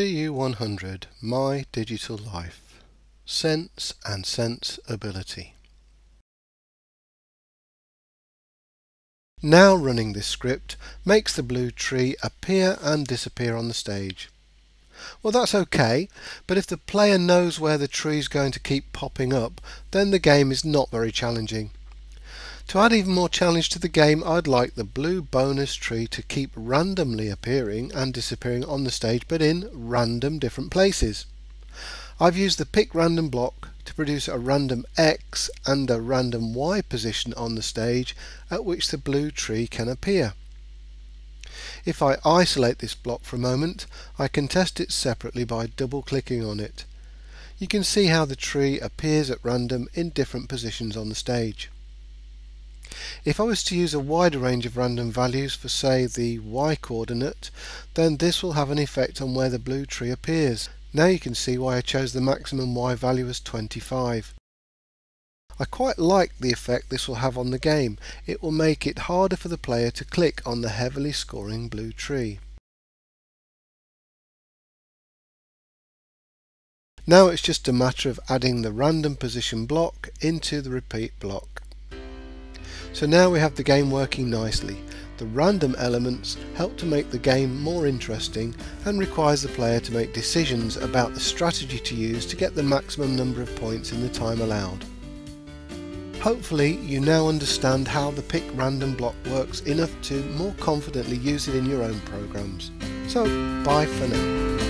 TU100 My Digital Life Sense and Sense Ability Now running this script makes the blue tree appear and disappear on the stage. Well that's okay, but if the player knows where the tree is going to keep popping up, then the game is not very challenging. To add even more challenge to the game, I'd like the blue bonus tree to keep randomly appearing and disappearing on the stage, but in random different places. I've used the pick random block to produce a random X and a random Y position on the stage at which the blue tree can appear. If I isolate this block for a moment, I can test it separately by double clicking on it. You can see how the tree appears at random in different positions on the stage. If I was to use a wider range of random values for say the y coordinate, then this will have an effect on where the blue tree appears. Now you can see why I chose the maximum y value as 25. I quite like the effect this will have on the game. It will make it harder for the player to click on the heavily scoring blue tree. Now it's just a matter of adding the random position block into the repeat block. So now we have the game working nicely. The random elements help to make the game more interesting and requires the player to make decisions about the strategy to use to get the maximum number of points in the time allowed. Hopefully you now understand how the pick random block works enough to more confidently use it in your own programs. So bye for now.